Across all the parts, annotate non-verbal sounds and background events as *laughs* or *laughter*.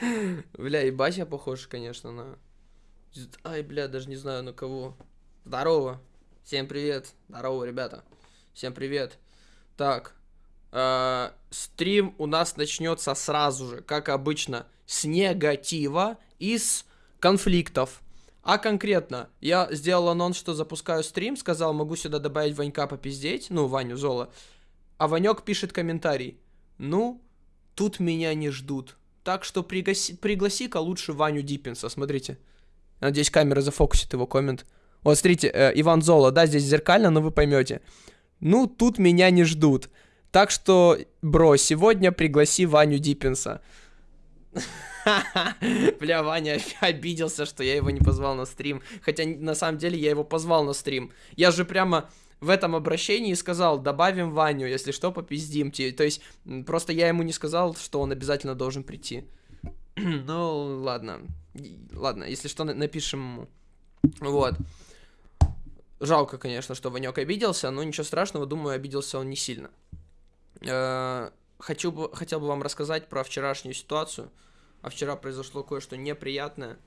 *laughs* Бля, ебать я похож, конечно, на... Ай, бля, даже не знаю на кого. Здорово. Всем привет. Здорово, ребята. Всем привет. Так. Э, стрим у нас начнется сразу же, как обычно, с негатива и с конфликтов. А конкретно, я сделал анонс, что запускаю стрим, сказал, могу сюда добавить Ванька попиздеть, ну, Ваню Зола. А Ванек пишет комментарий. Ну, тут меня не ждут. Так что пригласи- пригласи-ка лучше Ваню Диппинса, смотрите. Надеюсь, камера зафокусит его коммент. Вот, смотрите, э, Иван Зола, да, здесь зеркально, но вы поймете. Ну, тут меня не ждут. Так что, бро, сегодня пригласи Ваню Диппинса. *laughs* Бля, Ваня *laughs* обиделся, что я его не позвал на стрим. Хотя, на самом деле, я его позвал на стрим. Я же прямо в этом обращении сказал, добавим Ваню, если что, попиздим. То есть, просто я ему не сказал, что он обязательно должен прийти. *clears throat* ну, ладно. Ладно, если что, напишем ему. Вот. Жалко, конечно, что Ванек обиделся, но ничего страшного, думаю, обиделся он не сильно. Э, хочу бы, хотел бы вам рассказать про вчерашнюю ситуацию. А вчера произошло кое-что неприятное,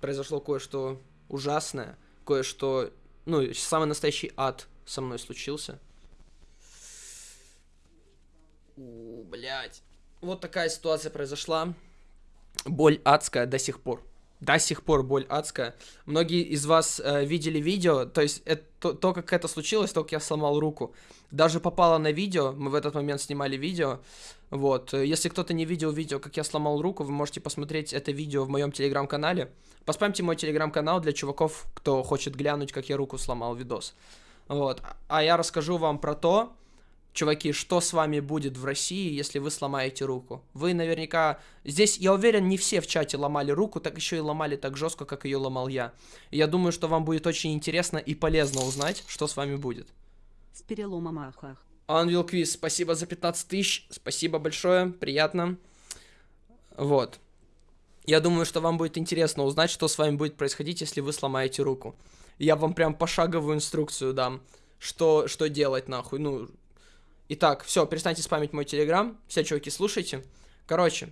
произошло кое-что ужасное, кое-что, ну, самый настоящий ад со мной случился. У, блядь. Вот такая ситуация произошла. Боль адская до сих пор до сих пор боль адская. Многие из вас э, видели видео, то есть это, то, как это случилось, то, как я сломал руку, даже попало на видео, мы в этот момент снимали видео, вот. Если кто-то не видел видео, как я сломал руку, вы можете посмотреть это видео в моем телеграм-канале. Поспамьте мой телеграм-канал для чуваков, кто хочет глянуть, как я руку сломал, видос. Вот. А я расскажу вам про то, чуваки, что с вами будет в России, если вы сломаете руку? Вы наверняка... Здесь, я уверен, не все в чате ломали руку, так еще и ломали так жестко, как ее ломал я. я думаю, что вам будет очень интересно и полезно узнать, что с вами будет. С переломом ахах. Анвил Квиз, спасибо за 15 тысяч, спасибо большое, приятно. Вот. Я думаю, что вам будет интересно узнать, что с вами будет происходить, если вы сломаете руку. Я вам прям пошаговую инструкцию дам, что, что делать нахуй. Ну, Итак, все, перестаньте спамить мой телеграм. Все, чуваки, слушайте. Короче,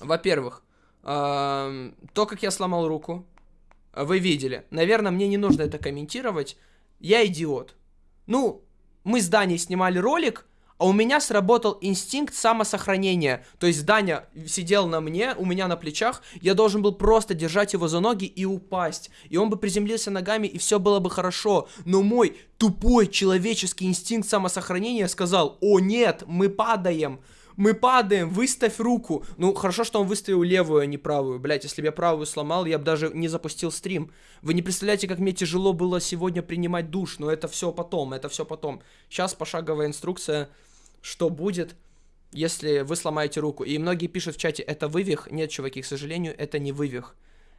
во-первых, э, то, как я сломал руку, вы видели. Наверное, мне не нужно это комментировать. Я идиот. Ну, мы с Даней снимали ролик, а у меня сработал инстинкт самосохранения. То есть Даня сидел на мне, у меня на плечах, я должен был просто держать его за ноги и упасть. И он бы приземлился ногами, и все было бы хорошо. Но мой тупой человеческий инстинкт самосохранения сказал, о нет, мы падаем. Мы падаем, выставь руку. Ну, хорошо, что он выставил левую, а не правую. Блять, если бы я правую сломал, я бы даже не запустил стрим. Вы не представляете, как мне тяжело было сегодня принимать душ, но это все потом, это все потом. Сейчас пошаговая инструкция что будет, если вы сломаете руку. И многие пишут в чате, это вывих. Нет, чуваки, к сожалению, это не вывих.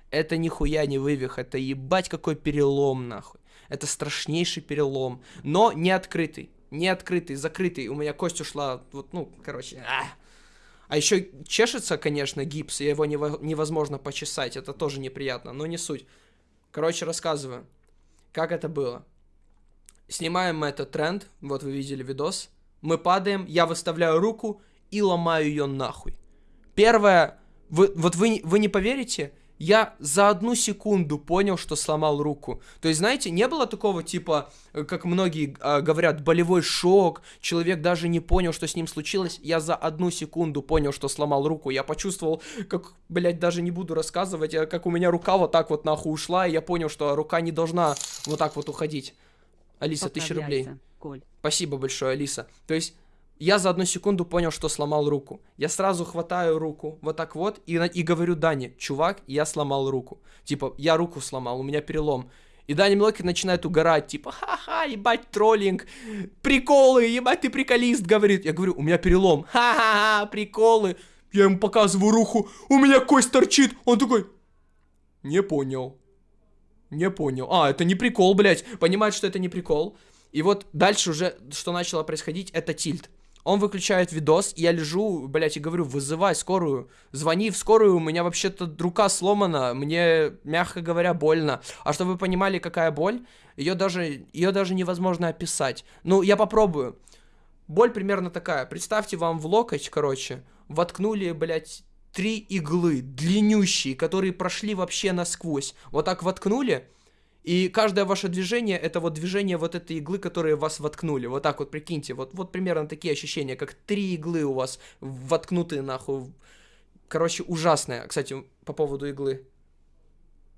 Это нихуя не вывих, это ебать какой перелом, нахуй. Это страшнейший перелом, но не открытый. Не открытый, закрытый. У меня кость ушла, вот, ну, короче, а. А еще чешется, конечно, гипс, и его невозможно почесать. Это тоже неприятно, но не суть. Короче, рассказываю, как это было. Снимаем мы этот тренд, вот вы видели видос мы падаем, я выставляю руку и ломаю ее нахуй. Первое, вы, вот вы, вы не поверите, я за одну секунду понял, что сломал руку. То есть, знаете, не было такого типа, э, как многие э, говорят, болевой шок, человек даже не понял, что с ним случилось. Я за одну секунду понял, что сломал руку. Я почувствовал, как, блядь, даже не буду рассказывать, как у меня рука вот так вот нахуй ушла, и я понял, что рука не должна вот так вот уходить. Алиса, тысяча рублей. Коль. Спасибо большое, Алиса. То есть я за одну секунду понял, что сломал руку. Я сразу хватаю руку, вот так вот, и, и говорю Дане, чувак, я сломал руку. Типа, я руку сломал, у меня перелом. И Дани Млоки начинает угорать, типа, ха-ха, ебать, троллинг, приколы, ебать, ты приколист, говорит. Я говорю, у меня перелом, ха-ха-ха, приколы. Я ему показываю руку, у меня кость торчит. Он такой, не понял. Не понял. А, это не прикол, блядь. Понимает, что это не прикол. И вот дальше уже, что начало происходить, это тильт. Он выключает видос, я лежу, блядь, и говорю, вызывай скорую, звони в скорую, у меня вообще-то рука сломана, мне, мягко говоря, больно. А чтобы вы понимали, какая боль, ее даже, ее даже невозможно описать. Ну, я попробую. Боль примерно такая. Представьте вам в локоть, короче, воткнули, блядь, три иглы длиннющие, которые прошли вообще насквозь. Вот так воткнули, и каждое ваше движение это вот движение вот этой иглы, которые вас воткнули. Вот так вот прикиньте, вот, вот примерно такие ощущения, как три иглы у вас воткнутые нахуй. Короче, ужасное. Кстати, по поводу иглы.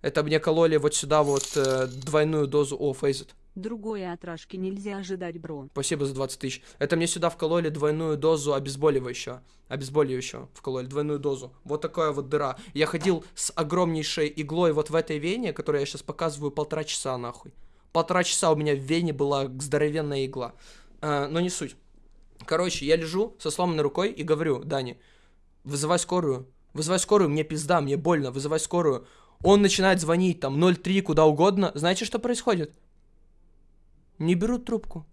Это мне кололи вот сюда вот э, двойную дозу. О, фейзит. Другой отражки нельзя ожидать, бро. Спасибо за 20 тысяч. Это мне сюда вкололи двойную дозу обезболивающего. Обезболивающего вкололи, двойную дозу. Вот такая вот дыра. Я ходил с огромнейшей иглой вот в этой вене, которую я сейчас показываю, полтора часа нахуй. Полтора часа у меня в вене была здоровенная игла. А, но не суть. Короче, я лежу со сломанной рукой и говорю, Дани, вызывай скорую. Вызывай скорую, мне пизда, мне больно, вызывай скорую. Он начинает звонить там 03 куда угодно. Знаете, что происходит? Не берут трубку.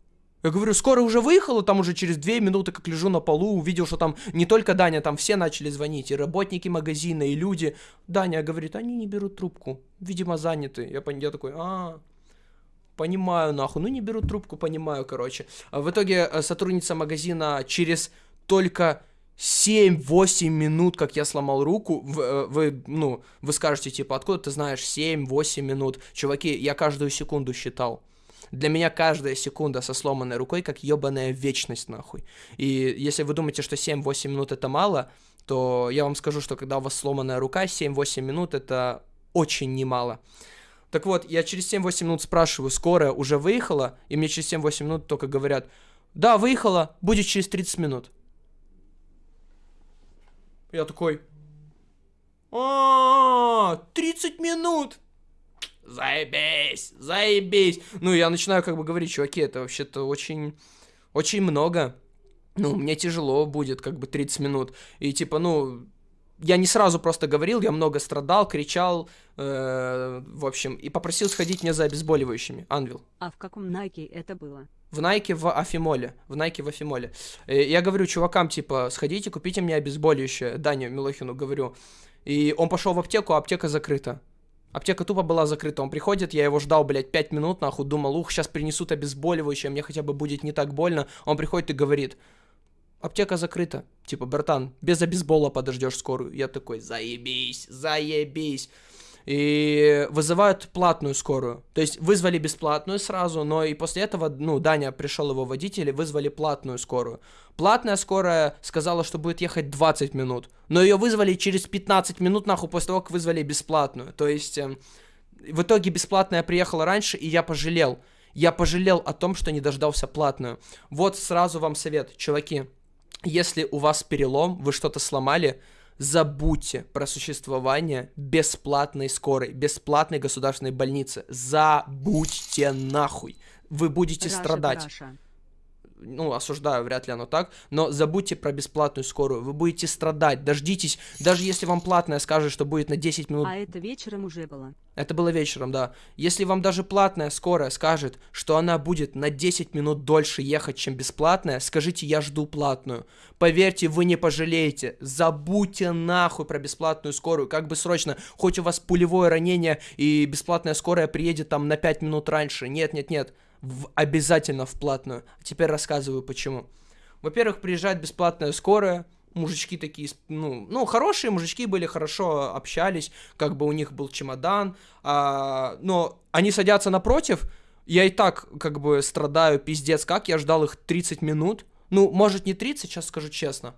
Я говорю, скоро уже выехала, там уже через две минуты, как лежу на полу, увидел, что там не только Даня, там все начали звонить, и работники магазина, и люди. Даня говорит, они не берут трубку, видимо, заняты. Я, я такой, а, понимаю, нахуй, ну не берут трубку, понимаю, короче. А в итоге э, сотрудница магазина через только 7-8 минут, как я сломал руку, вы, э, вы, ну, вы скажете, типа, откуда ты знаешь 7-8 минут? Чуваки, я каждую секунду считал. Для меня каждая секунда со сломанной рукой как ебаная вечность, нахуй. И если вы думаете, что 7-8 минут это мало, то я вам скажу, что когда у вас сломанная рука, 7-8 минут это очень немало. Так вот, я через 7-8 минут спрашиваю, скорая уже выехала? И мне через 7-8 минут только говорят, да, выехала, будет через 30 минут. Я такой, а, 30 минут! заебись, заебись. Ну, я начинаю как бы говорить, чуваки, это вообще-то очень, очень много. Ну, мне тяжело будет как бы 30 минут. И типа, ну, я не сразу просто говорил, я много страдал, кричал, э, в общем, и попросил сходить мне за обезболивающими, Анвил. А в каком Найке это было? В Найке в Афимоле, в Найке в Афимоле. Э, я говорю чувакам, типа, сходите, купите мне обезболивающее, Даню Милохину говорю. И он пошел в аптеку, а аптека закрыта. Аптека тупо была закрыта. Он приходит, я его ждал, блядь, 5 минут, нахуй, думал, ух, сейчас принесут обезболивающее, мне хотя бы будет не так больно. Он приходит и говорит, аптека закрыта. Типа, братан, без обезбола подождешь скорую. Я такой, заебись, заебись и вызывают платную скорую. То есть вызвали бесплатную сразу, но и после этого, ну, Даня пришел его водитель и вызвали платную скорую. Платная скорая сказала, что будет ехать 20 минут, но ее вызвали через 15 минут, нахуй, после того, как вызвали бесплатную. То есть э, в итоге бесплатная приехала раньше, и я пожалел. Я пожалел о том, что не дождался платную. Вот сразу вам совет, чуваки. Если у вас перелом, вы что-то сломали, забудьте про существование бесплатной скорой, бесплатной государственной больницы. Забудьте нахуй. Вы будете Раша, страдать. Раша ну, осуждаю, вряд ли оно так, но забудьте про бесплатную скорую, вы будете страдать, дождитесь, даже если вам платная скажет, что будет на 10 минут. А это вечером уже было? Это было вечером, да. Если вам даже платная скорая скажет, что она будет на 10 минут дольше ехать, чем бесплатная, скажите, я жду платную. Поверьте, вы не пожалеете. Забудьте нахуй про бесплатную скорую, как бы срочно, хоть у вас пулевое ранение и бесплатная скорая приедет там на 5 минут раньше. Нет, нет, нет в, обязательно в платную. Теперь рассказываю почему. Во-первых, приезжает бесплатная скорая, мужички такие, ну, ну, хорошие мужички были, хорошо общались, как бы у них был чемодан, а, но они садятся напротив, я и так, как бы, страдаю, пиздец, как, я ждал их 30 минут, ну, может, не 30, сейчас скажу честно,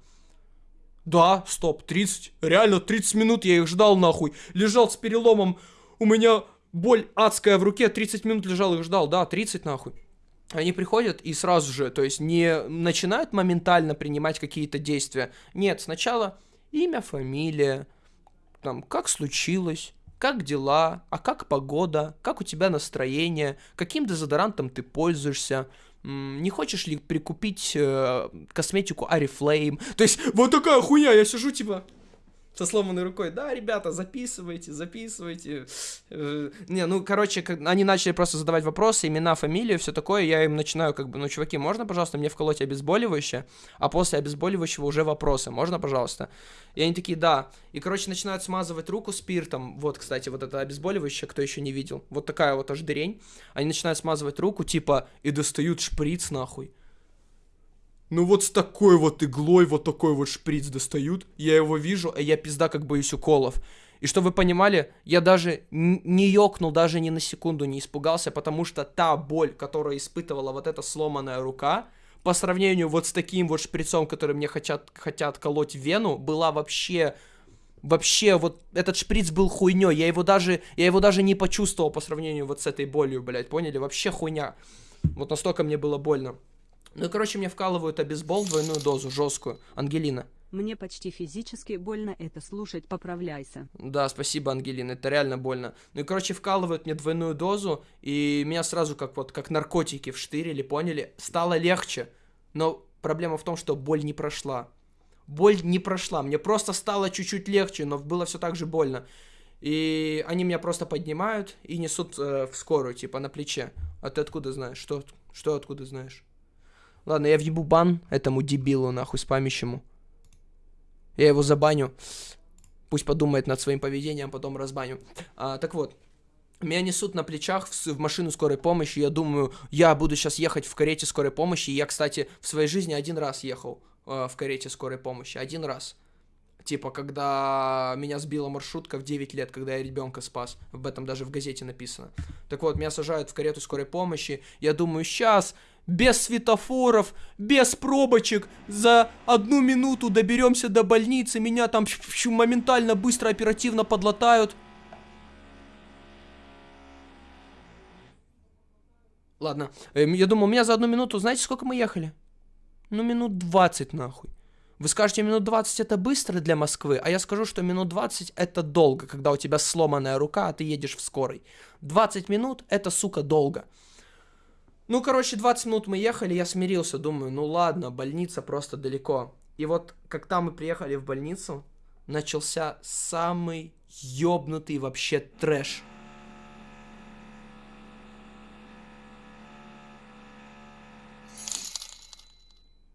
да, стоп, 30, реально 30 минут я их ждал, нахуй, лежал с переломом, у меня боль адская в руке, 30 минут лежал и ждал, да, 30 нахуй. Они приходят и сразу же, то есть не начинают моментально принимать какие-то действия. Нет, сначала имя, фамилия, там, как случилось, как дела, а как погода, как у тебя настроение, каким дезодорантом ты пользуешься, не хочешь ли прикупить э, косметику Арифлейм? То есть вот такая хуйня, я сижу типа, со сломанной рукой. Да, ребята, записывайте, записывайте. Э, не, ну, короче, они начали просто задавать вопросы, имена, фамилии, все такое. Я им начинаю, как бы, ну, чуваки, можно, пожалуйста, мне вколоть обезболивающее? А после обезболивающего уже вопросы. Можно, пожалуйста? И они такие, да. И, короче, начинают смазывать руку спиртом. Вот, кстати, вот это обезболивающее, кто еще не видел. Вот такая вот аж дырень. Они начинают смазывать руку, типа, и достают шприц, нахуй. Ну вот с такой вот иглой вот такой вот шприц достают. Я его вижу, а я пизда как боюсь уколов. И что вы понимали, я даже не ёкнул, даже ни на секунду не испугался, потому что та боль, которую испытывала вот эта сломанная рука, по сравнению вот с таким вот шприцом, который мне хотят, хотят колоть вену, была вообще... Вообще, вот этот шприц был хуйней. Я его даже, я его даже не почувствовал по сравнению вот с этой болью, блядь, поняли? Вообще хуйня. Вот настолько мне было больно. Ну и, короче, мне вкалывают обезбол двойную дозу, жесткую. Ангелина. Мне почти физически больно это слушать, поправляйся. Да, спасибо, Ангелина, это реально больно. Ну и, короче, вкалывают мне двойную дозу, и меня сразу как вот, как наркотики вштырили, поняли? Стало легче, но проблема в том, что боль не прошла. Боль не прошла, мне просто стало чуть-чуть легче, но было все так же больно. И они меня просто поднимают и несут э, в скорую, типа, на плече. А ты откуда знаешь? Что, что откуда знаешь? Ладно, я въебу бан этому дебилу, нахуй, спамящему. Я его забаню. Пусть подумает над своим поведением, потом разбаню. А, так вот. Меня несут на плечах в, в машину скорой помощи. Я думаю, я буду сейчас ехать в карете скорой помощи. Я, кстати, в своей жизни один раз ехал э, в карете скорой помощи. Один раз. Типа, когда меня сбила маршрутка в 9 лет, когда я ребенка спас. Об этом даже в газете написано. Так вот, меня сажают в карету скорой помощи. Я думаю, сейчас без светофоров, без пробочек, за одну минуту доберемся до больницы, меня там моментально, быстро, оперативно подлатают. Ладно, эм, я думал, у меня за одну минуту, знаете, сколько мы ехали? Ну, минут 20 нахуй. Вы скажете, минут 20 это быстро для Москвы, а я скажу, что минут 20 это долго, когда у тебя сломанная рука, а ты едешь в скорой. 20 минут это, сука, долго. Ну, короче, 20 минут мы ехали, я смирился, думаю, ну ладно, больница просто далеко. И вот, когда мы приехали в больницу, начался самый ёбнутый вообще трэш.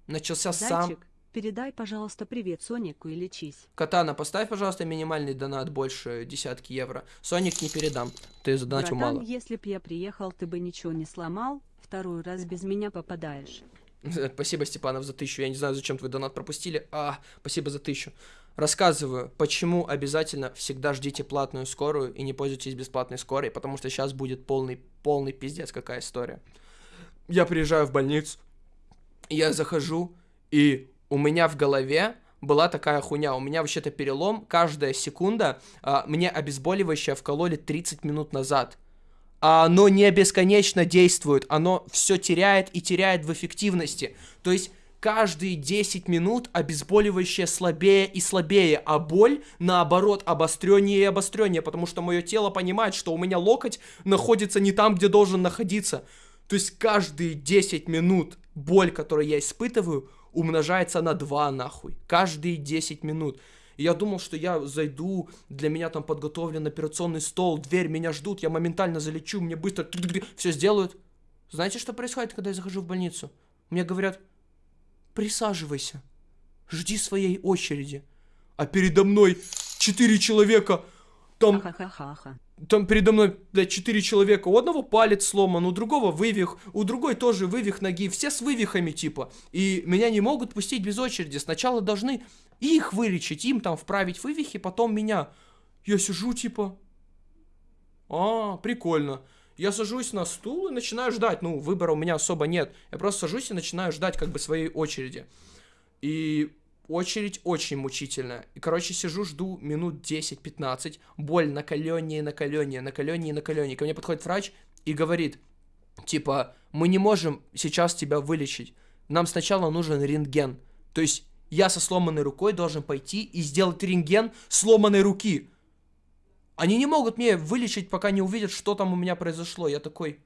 Начался Зайчик, сам... передай, пожалуйста, привет Сонику и лечись. Катана, поставь, пожалуйста, минимальный донат больше десятки евро. Соник не передам, ты задонатил Братан, мало. если б я приехал, ты бы ничего не сломал, второй раз без меня попадаешь. *laughs* Спасибо, Степанов, за тысячу. Я не знаю, зачем твой донат пропустили. А, спасибо за тысячу. Рассказываю, почему обязательно всегда ждите платную скорую и не пользуйтесь бесплатной скорой, потому что сейчас будет полный, полный пиздец какая история. Я приезжаю в больницу, я захожу, и у меня в голове была такая хуйня. У меня вообще-то перелом, каждая секунда а, мне обезболивающее вкололи 30 минут назад оно не бесконечно действует, оно все теряет и теряет в эффективности. То есть каждые 10 минут обезболивающее слабее и слабее, а боль, наоборот, обостреннее и обостреннее, потому что мое тело понимает, что у меня локоть находится не там, где должен находиться. То есть каждые 10 минут боль, которую я испытываю, умножается на 2 нахуй. Каждые 10 минут. И я думал, что я зайду, для меня там подготовлен операционный стол, дверь, меня ждут, я моментально залечу, мне быстро все сделают. Знаете, что происходит, когда я захожу в больницу? Мне говорят, присаживайся, жди своей очереди. А передо мной четыре человека, там... Там передо мной, блядь, четыре человека. У одного палец сломан, у другого вывих, у другой тоже вывих ноги. Все с вывихами, типа. И меня не могут пустить без очереди. Сначала должны их вылечить, им там вправить вывихи, потом меня. Я сижу, типа... А, прикольно. Я сажусь на стул и начинаю ждать. Ну, выбора у меня особо нет. Я просто сажусь и начинаю ждать как бы своей очереди. И Очередь очень мучительная. И, короче, сижу, жду минут 10-15. Боль накаленнее, накаленнее, накаленнее, накаленнее. Ко мне подходит врач и говорит, типа, мы не можем сейчас тебя вылечить. Нам сначала нужен рентген. То есть я со сломанной рукой должен пойти и сделать рентген сломанной руки. Они не могут мне вылечить, пока не увидят, что там у меня произошло. Я такой...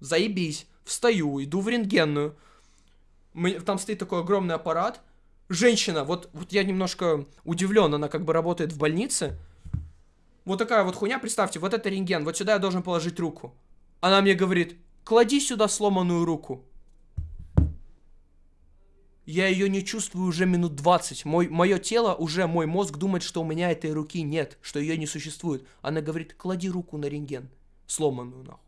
Заебись. Встаю, иду в рентгенную там стоит такой огромный аппарат. Женщина, вот, вот я немножко удивлен, она как бы работает в больнице. Вот такая вот хуйня, представьте, вот это рентген, вот сюда я должен положить руку. Она мне говорит, клади сюда сломанную руку. Я ее не чувствую уже минут 20. Мой, мое тело, уже мой мозг думает, что у меня этой руки нет, что ее не существует. Она говорит, клади руку на рентген. Сломанную, нахуй.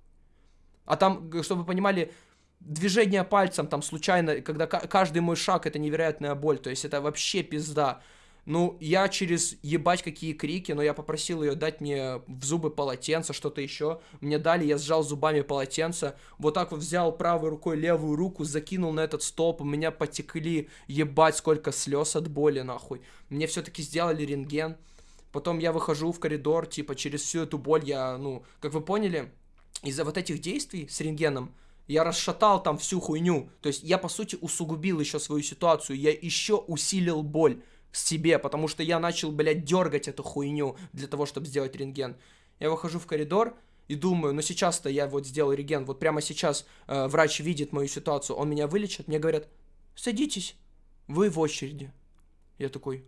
А там, чтобы вы понимали, движение пальцем там случайно, когда каждый мой шаг это невероятная боль, то есть это вообще пизда. Ну, я через ебать какие крики, но я попросил ее дать мне в зубы полотенце, что-то еще. Мне дали, я сжал зубами полотенце, вот так вот взял правой рукой левую руку, закинул на этот столб, у меня потекли ебать сколько слез от боли, нахуй. Мне все-таки сделали рентген. Потом я выхожу в коридор, типа, через всю эту боль я, ну, как вы поняли, из-за вот этих действий с рентгеном, я расшатал там всю хуйню. То есть я, по сути, усугубил еще свою ситуацию. Я еще усилил боль себе, потому что я начал, блядь, дергать эту хуйню для того, чтобы сделать рентген. Я выхожу в коридор и думаю, ну сейчас-то я вот сделал рентген, вот прямо сейчас э, врач видит мою ситуацию, он меня вылечит, мне говорят, садитесь, вы в очереди. Я такой.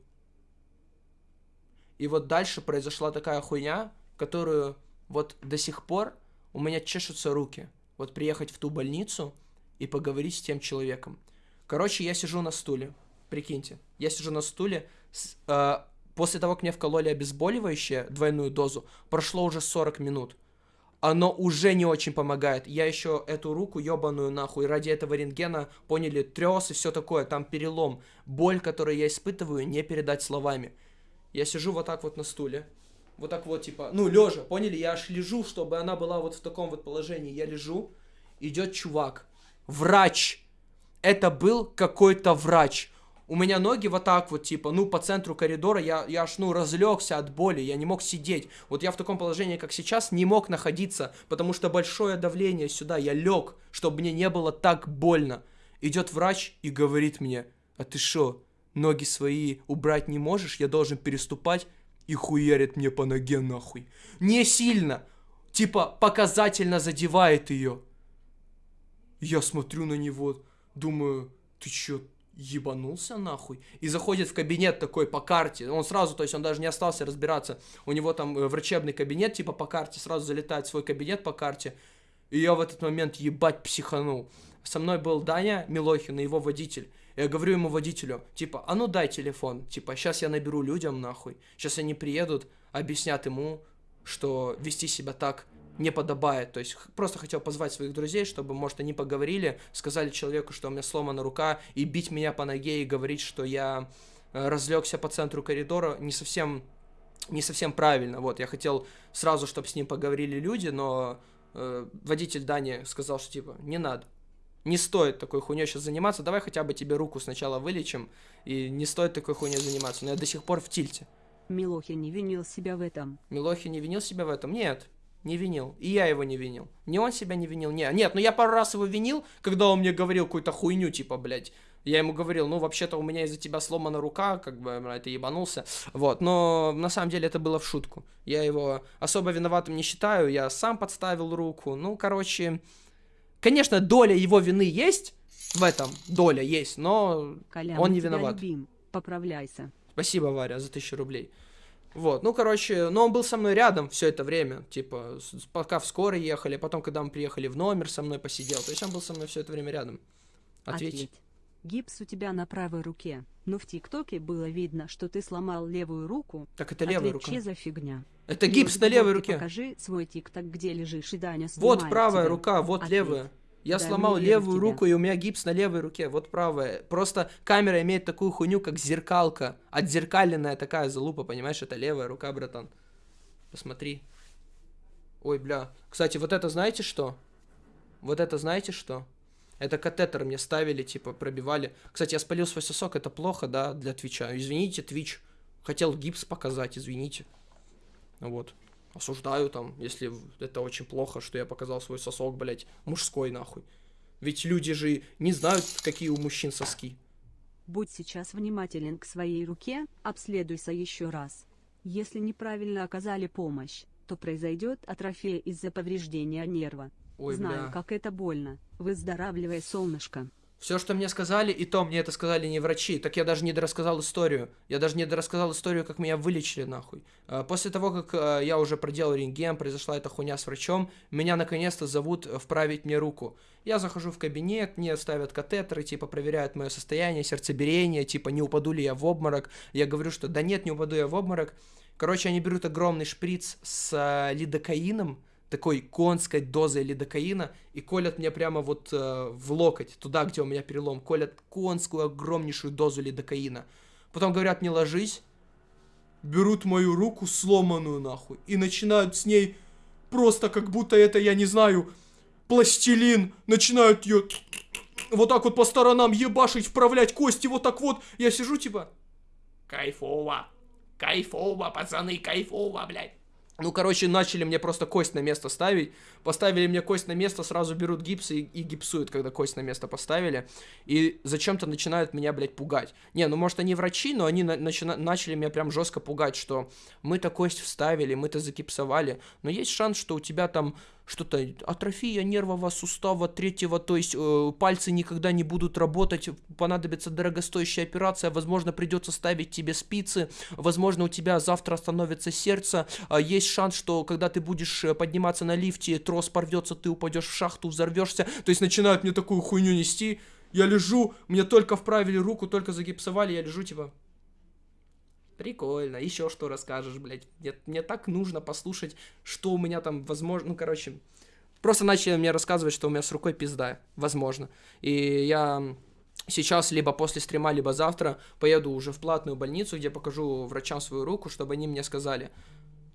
И вот дальше произошла такая хуйня, которую вот до сих пор у меня чешутся руки. Вот приехать в ту больницу и поговорить с тем человеком. Короче, я сижу на стуле, Прикиньте, я сижу на стуле, с, э, после того, как мне вкололи обезболивающее, двойную дозу, прошло уже 40 минут. Оно уже не очень помогает. Я еще эту руку ебаную нахуй ради этого рентгена поняли трес и все такое, там перелом. Боль, которую я испытываю, не передать словами. Я сижу вот так вот на стуле. Вот так вот, типа, ну, лежа, поняли? Я аж лежу, чтобы она была вот в таком вот положении. Я лежу, идет чувак, врач. Это был какой-то врач у меня ноги вот так вот, типа, ну, по центру коридора, я, я аж, ну, разлегся от боли, я не мог сидеть. Вот я в таком положении, как сейчас, не мог находиться, потому что большое давление сюда, я лег, чтобы мне не было так больно. Идет врач и говорит мне, а ты что, ноги свои убрать не можешь, я должен переступать, и хуярит мне по ноге нахуй. Не сильно, типа, показательно задевает ее. Я смотрю на него, думаю, ты чё, ебанулся нахуй. И заходит в кабинет такой по карте. Он сразу, то есть он даже не остался разбираться. У него там э, врачебный кабинет, типа по карте, сразу залетает в свой кабинет по карте. И я в этот момент ебать психанул. Со мной был Даня Милохин и его водитель. Я говорю ему водителю, типа, а ну дай телефон. Типа, сейчас я наберу людям нахуй. Сейчас они приедут, объяснят ему, что вести себя так не подобает. То есть просто хотел позвать своих друзей, чтобы, может, они поговорили, сказали человеку, что у меня сломана рука, и бить меня по ноге и говорить, что я э, разлегся по центру коридора, не совсем, не совсем правильно. Вот, я хотел сразу, чтобы с ним поговорили люди, но э, водитель Дани сказал, что типа, не надо. Не стоит такой хуйней сейчас заниматься, давай хотя бы тебе руку сначала вылечим, и не стоит такой хуйней заниматься. Но я до сих пор в тильте. Милохи не винил себя в этом. Милохи не винил себя в этом? Нет, не винил. И я его не винил. Не он себя не винил, не. Нет, ну я пару раз его винил, когда он мне говорил какую-то хуйню, типа, блядь. Я ему говорил, ну, вообще-то у меня из-за тебя сломана рука, как бы, это ебанулся. Вот, но на самом деле это было в шутку. Я его особо виноватым не считаю, я сам подставил руку. Ну, короче, конечно, доля его вины есть в этом, доля есть, но Коля, он не виноват. любим. Поправляйся. Спасибо, Варя, за тысячу рублей. Вот, ну, короче, но он был со мной рядом все это время, типа, пока в скорой ехали, потом, когда мы приехали в номер, со мной посидел, то есть он был со мной все это время рядом. Ответь. Гипс у тебя на правой руке, но в ТикТоке было видно, что ты сломал левую руку. Так это левая Ответь, рука. че за фигня? Это И гипс на левой руке. Покажи свой ТикТок, где лежишь, и Даня Вот правая тебя. рука, вот Ответь. левая. Я Дай сломал левую руку, и у меня гипс на левой руке, вот правая. Просто камера имеет такую хуйню, как зеркалка. Отзеркаленная такая залупа, понимаешь, это левая рука, братан. Посмотри. Ой, бля. Кстати, вот это знаете что? Вот это знаете что? Это катетер мне ставили, типа, пробивали. Кстати, я спалил свой сосок, это плохо, да, для Твича. Извините, Твич. Хотел гипс показать, извините. Вот. Осуждаю там, если это очень плохо, что я показал свой сосок, блядь, мужской нахуй. Ведь люди же не знают, какие у мужчин соски. Будь сейчас внимателен к своей руке, обследуйся еще раз. Если неправильно оказали помощь, то произойдет атрофия из-за повреждения нерва. Ой, Знаю, бля. как это больно. Выздоравливай, солнышко. Все, что мне сказали, и то мне это сказали не врачи. Так я даже не дорассказал историю. Я даже не дорассказал историю, как меня вылечили нахуй. А, После того, как а, я уже проделал рентген, произошла эта хуйня с врачом, меня наконец-то зовут э, вправить мне руку. Я захожу в кабинет, мне ставят катетеры, типа проверяют мое состояние, сердцебиение, типа не упаду ли я в обморок. Я говорю, что да нет, не упаду я в обморок. Короче, они берут огромный шприц с а, лидокаином, такой конской дозой лидокаина и колят мне прямо вот э, в локоть, туда, где у меня перелом, колят конскую огромнейшую дозу лидокаина. Потом говорят, не ложись, берут мою руку сломанную нахуй и начинают с ней просто как будто это, я не знаю, пластилин, начинают ее вот так вот по сторонам ебашить, вправлять кости, вот так вот. Я сижу типа, кайфово, кайфово, пацаны, кайфово, блядь. Ну, короче, начали мне просто кость на место ставить. Поставили мне кость на место, сразу берут гипс и, и гипсуют, когда кость на место поставили. И зачем-то начинают меня, блядь, пугать. Не, ну, может, они врачи, но они на- начали меня прям жестко пугать, что мы-то кость вставили, мы-то загипсовали, но есть шанс, что у тебя там что-то атрофия нервового сустава третьего, то есть э, пальцы никогда не будут работать, понадобится дорогостоящая операция, возможно, придется ставить тебе спицы, возможно, у тебя завтра остановится сердце, а есть шанс, что когда ты будешь э, подниматься на лифте, трос порвется, ты упадешь в шахту, взорвешься, то есть начинают мне такую хуйню нести, я лежу, мне только вправили руку, только загипсовали, я лежу типа... Прикольно, еще что расскажешь, блядь. Мне, мне так нужно послушать, что у меня там, возможно, ну, короче, просто начали мне рассказывать, что у меня с рукой пизда, возможно. И я сейчас, либо после стрима, либо завтра поеду уже в платную больницу, где покажу врачам свою руку, чтобы они мне сказали,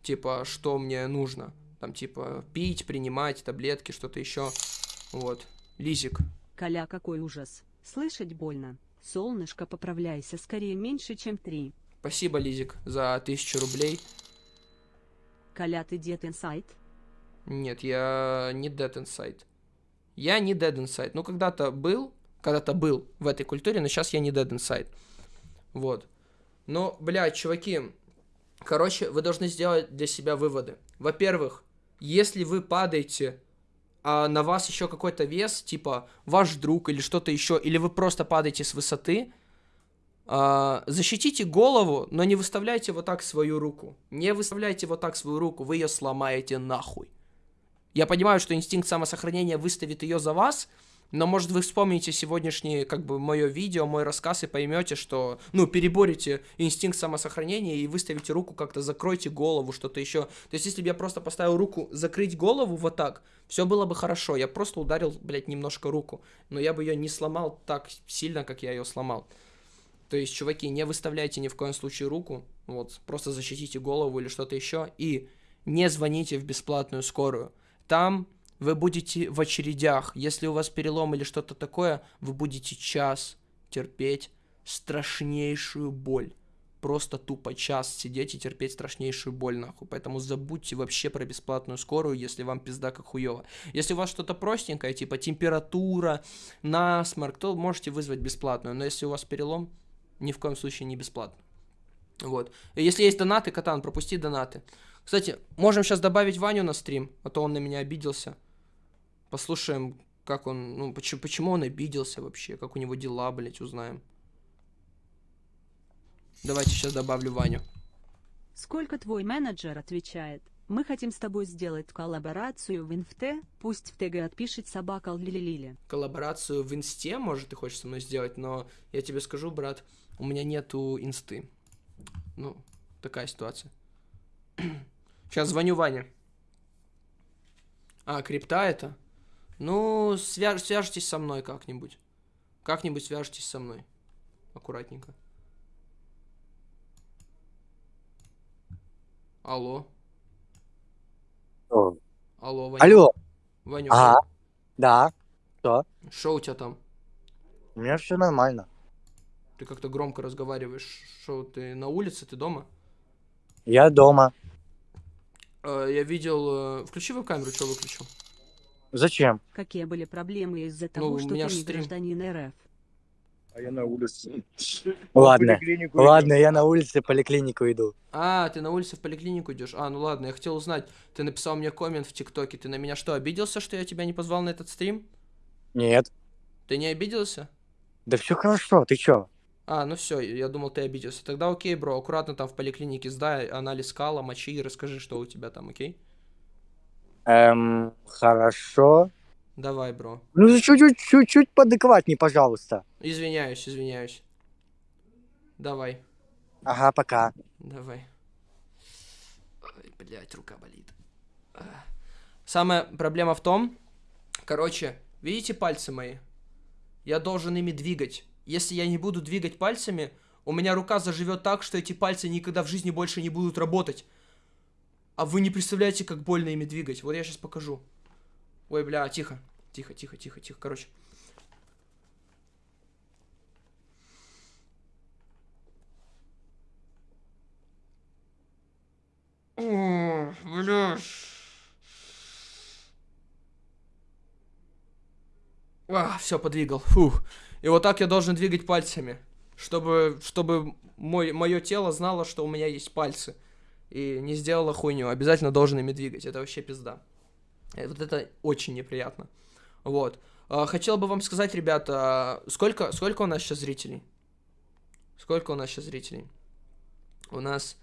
типа, что мне нужно. Там, типа, пить, принимать таблетки, что-то еще. Вот. Лизик. Коля, какой ужас. Слышать больно. Солнышко, поправляйся, скорее меньше, чем три. Спасибо, Лизик, за тысячу рублей. Коля, ты дед инсайт? Нет, я не Dead Inside. Я не Dead Inside. Ну, когда-то был, когда-то был в этой культуре, но сейчас я не Dead Inside. Вот. Но, блядь, чуваки, короче, вы должны сделать для себя выводы. Во-первых, если вы падаете, а на вас еще какой-то вес, типа ваш друг или что-то еще, или вы просто падаете с высоты, защитите голову, но не выставляйте вот так свою руку. Не выставляйте вот так свою руку, вы ее сломаете нахуй. Я понимаю, что инстинкт самосохранения выставит ее за вас, но может вы вспомните сегодняшнее, как бы, мое видео, мой рассказ и поймете, что, ну, переборете инстинкт самосохранения и выставите руку как-то, закройте голову, что-то еще. То есть, если бы я просто поставил руку закрыть голову вот так, все было бы хорошо. Я просто ударил, блядь, немножко руку, но я бы ее не сломал так сильно, как я ее сломал. То есть, чуваки, не выставляйте ни в коем случае руку, вот, просто защитите голову или что-то еще, и не звоните в бесплатную скорую. Там вы будете в очередях. Если у вас перелом или что-то такое, вы будете час терпеть страшнейшую боль. Просто тупо час сидеть и терпеть страшнейшую боль, нахуй. Поэтому забудьте вообще про бесплатную скорую, если вам пизда как хуево. Если у вас что-то простенькое, типа температура, насморк, то можете вызвать бесплатную. Но если у вас перелом, ни в коем случае не бесплатно. Вот. И если есть донаты, Катан, пропусти донаты. Кстати, можем сейчас добавить Ваню на стрим, а то он на меня обиделся. Послушаем, как он, ну, почему, почему он обиделся вообще, как у него дела, блять, узнаем. Давайте сейчас добавлю Ваню. Сколько твой менеджер отвечает? Мы хотим с тобой сделать коллаборацию в инфте, пусть в ТГ отпишет собака Лили. Коллаборацию в инсте, может, ты хочешь со мной сделать, но я тебе скажу, брат, у меня нету инсты. Ну, такая ситуация. *clears throat* Сейчас звоню Ване. А, крипта это? Ну, свяж- свяжитесь со мной как-нибудь. Как-нибудь свяжитесь со мной. Аккуратненько. Алло. О, Алло, Ваня. Алло, Ванюк, ага, да, что? что у тебя там? У меня все нормально. Ты как-то громко разговариваешь. Что, ты на улице, ты дома? Я дома. Э, я видел... э, Включи веб-камеру, что выключил? Зачем? Какие были проблемы из-за Ну, того, что ты не стрим. гражданин РФ? А я на улице. Ладно, Ладно, иду. я на улице в поликлинику иду. А, ты на улице в поликлинику идешь? А, ну ладно, я хотел узнать. Ты написал мне коммент в ТикТоке. Ты на меня что, обиделся, что я тебя не позвал на этот стрим? Нет. Ты не обиделся? Да все хорошо, ты чё? А, ну все, я думал, ты обиделся. Тогда окей, бро, аккуратно там в поликлинике сдай анализ кала, мочи и расскажи, что у тебя там, окей? Эм, хорошо. Давай, бро. Ну, чуть-чуть, чуть-чуть поадекватней, пожалуйста. Извиняюсь, извиняюсь. Давай, Ага, пока. давай. Ой, блядь, рука болит. А. Самая проблема в том, короче, видите пальцы мои? Я должен ими двигать. Если я не буду двигать пальцами, у меня рука заживет так, что эти пальцы никогда в жизни больше не будут работать. А вы не представляете, как больно ими двигать. Вот я сейчас покажу. Ой, бля, тихо. Тихо, тихо, тихо, тихо. Короче. О, бля. А, все, подвигал. Фух. И вот так я должен двигать пальцами, чтобы, чтобы мой, мое тело знало, что у меня есть пальцы. И не сделало хуйню. Обязательно должен ими двигать. Это вообще пизда. И вот это очень неприятно. Вот. А, хотел бы вам сказать, ребята, сколько, сколько у нас сейчас зрителей? Сколько у нас сейчас зрителей? У нас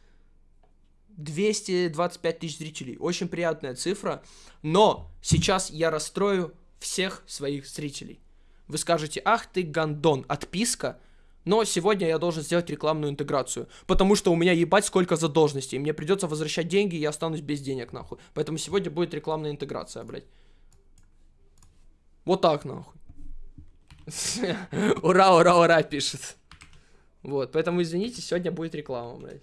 225 тысяч зрителей. Очень приятная цифра. Но сейчас я расстрою всех своих зрителей. Вы скажете, ах ты гандон, отписка. Но сегодня я должен сделать рекламную интеграцию. Потому что у меня ебать сколько задолженностей. Мне придется возвращать деньги, и я останусь без денег, нахуй. Поэтому сегодня будет рекламная интеграция, блядь. Вот так, нахуй. *laughs* Ура, ура, ура, пишет. Вот, поэтому извините, сегодня будет реклама, блядь.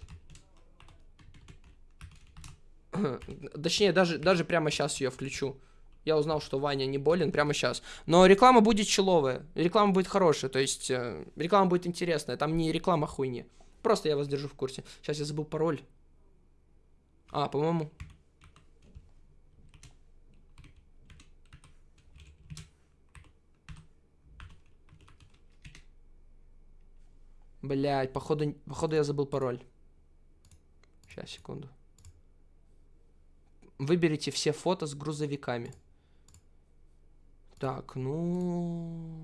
Точнее, даже, даже прямо сейчас ее включу. Я узнал, что Ваня не болен прямо сейчас. Но реклама будет человая. Реклама будет хорошая. То есть, э, реклама будет интересная. Там не реклама хуйни. Просто я вас держу в курсе. Сейчас я забыл пароль. А, по-моему... Блять, походу, походу я забыл пароль. Сейчас, секунду. Выберите все фото с грузовиками. Так, ну...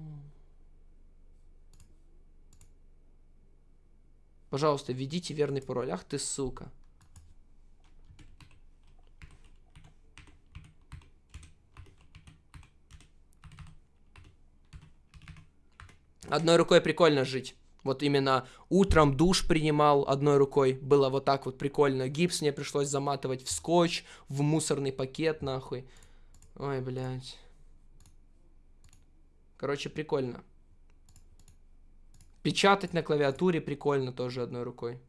Пожалуйста, введите верный пароль. Ах ты, сука. Одной рукой прикольно жить. Вот именно утром душ принимал одной рукой. Было вот так вот прикольно. Гипс мне пришлось заматывать в скотч, в мусорный пакет, нахуй. Ой, блядь. Короче, прикольно. Печатать на клавиатуре прикольно тоже одной рукой.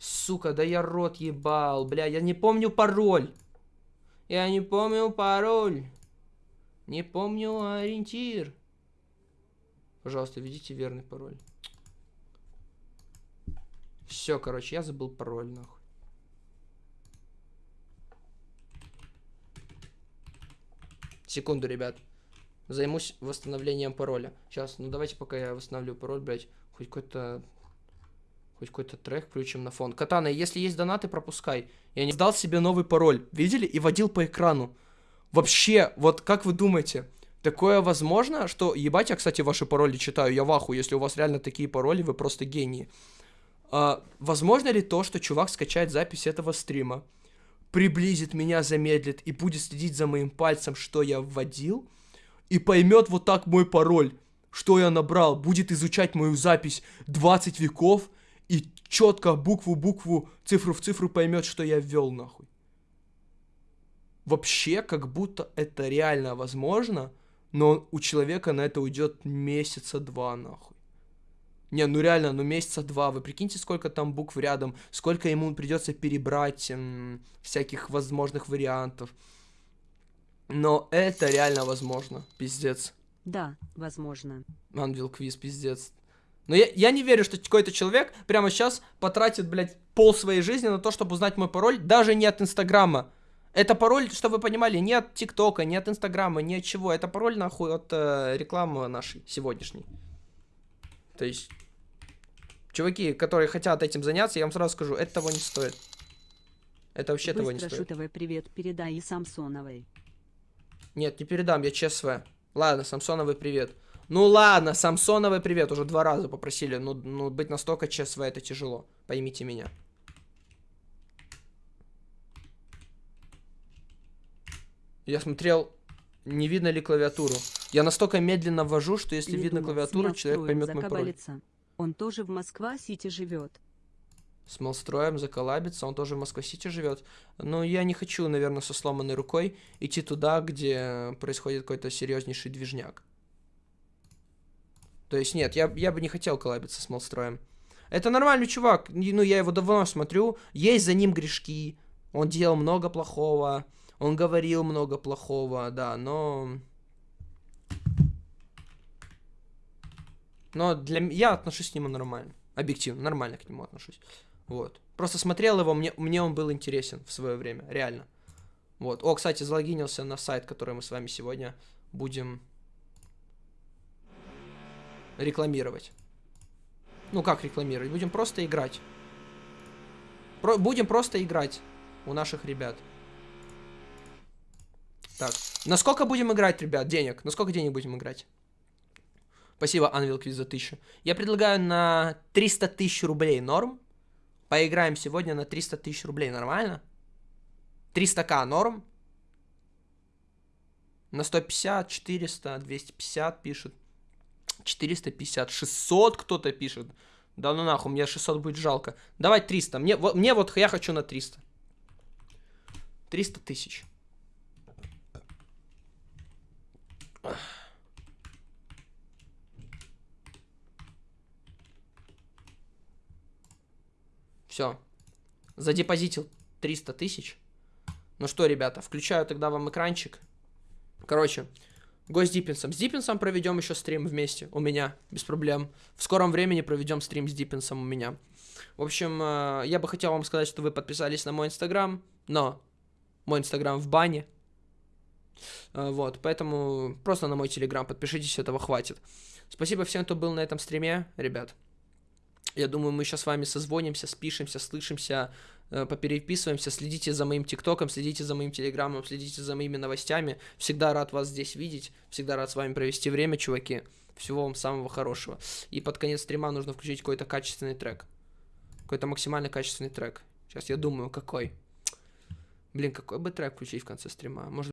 Сука, да я рот ебал, бля, я не помню пароль. Я не помню пароль. Не помню ориентир. Пожалуйста, введите верный пароль. Все, короче, я забыл пароль, нахуй. Секунду, ребят. Займусь восстановлением пароля. Сейчас, ну давайте пока я восстановлю пароль, блядь. Хоть какой-то... Хоть какой-то трек включим на фон. Катана, если есть донаты, пропускай. Я не сдал себе новый пароль. Видели? И водил по экрану. Вообще, вот как вы думаете, такое возможно, что... Ебать, я, кстати, ваши пароли читаю. Я ваху. Если у вас реально такие пароли, вы просто гении. А, возможно ли то, что чувак скачает запись этого стрима, приблизит меня, замедлит и будет следить за моим пальцем, что я вводил, и поймет вот так мой пароль, что я набрал, будет изучать мою запись 20 веков и четко букву букву, цифру в цифру поймет, что я ввел нахуй. Вообще, как будто это реально возможно, но у человека на это уйдет месяца два нахуй. Не, ну реально, ну месяца два. Вы прикиньте, сколько там букв рядом, сколько ему придется перебрать м, всяких возможных вариантов. Но это реально возможно. Пиздец. Да, возможно. Анвил квиз, пиздец. Но я, я не верю, что какой-то человек прямо сейчас потратит, блядь, пол своей жизни на то, чтобы узнать мой пароль, даже не от Инстаграма. Это пароль, чтобы вы понимали, не от ТикТока, не от Инстаграма, ни от чего. Это пароль, нахуй, от э, рекламы нашей сегодняшней. То есть, чуваки, которые хотят этим заняться, я вам сразу скажу, это того не стоит. Это вообще того не Быстро стоит. шутовый привет передай и Самсоновой. Нет, не передам, я ЧСВ. Ладно, Самсоновый привет. Ну ладно, Самсоновый привет, уже два раза попросили. Ну, ну быть настолько ЧСВ это тяжело. Поймите меня. Я смотрел, не видно ли клавиатуру. Я настолько медленно ввожу, что если Не видно думал, клавиатуру, человек поймет мой пароль. Он тоже в Москва-Сити живет. С Малстроем заколабится, он тоже в Москва-Сити живет. Но я не хочу, наверное, со сломанной рукой идти туда, где происходит какой-то серьезнейший движняк. То есть нет, я, я бы не хотел коллабиться с Малстроем. Это нормальный чувак, ну я его давно смотрю, есть за ним грешки, он делал много плохого, он говорил много плохого, да, но... Но для я отношусь к нему нормально, объективно, нормально к нему отношусь. Вот. Просто смотрел его, мне, мне он был интересен в свое время, реально. Вот. О, кстати, залогинился на сайт, который мы с вами сегодня будем рекламировать. Ну, как рекламировать? Будем просто играть. Про- будем просто играть у наших ребят. Так, насколько будем играть, ребят, денег? Насколько денег будем играть? Спасибо, Анвил Квиз за 1000. Я предлагаю на 300 тысяч рублей норм. Поиграем сегодня на 300 тысяч рублей, нормально? 300к норм? На 150, 400, 250 пишет. 450, 600 кто-то пишет. Да ну нахуй, мне 600 будет жалко. Давай 300. Мне, вот- мне вот я хочу на 300. 300 тысяч. Все. Задепозитил 300 тысяч. Ну что, ребята, включаю тогда вам экранчик. Короче, гость с Диппинсом. С Диппинсом проведем еще стрим вместе. У меня, без проблем. В скором времени проведем стрим с Диппинсом у меня. В общем, э, я бы хотел вам сказать, что вы подписались на мой инстаграм, но мой инстаграм в бане. Э, Вот, поэтому просто на мой телеграм подпишитесь, этого хватит. Спасибо всем, кто был на этом стриме, ребят. Я думаю, мы сейчас с вами созвонимся, спишемся, слышимся, э, попереписываемся. Следите за моим тиктоком, следите за моим телеграммом, следите за моими новостями. Всегда рад вас здесь видеть, всегда рад с вами провести время, чуваки. Всего вам самого хорошего. И под конец стрима нужно включить какой-то качественный трек. Какой-то максимально качественный трек. Сейчас я думаю, какой. Блин, какой бы трек включить в конце стрима? Может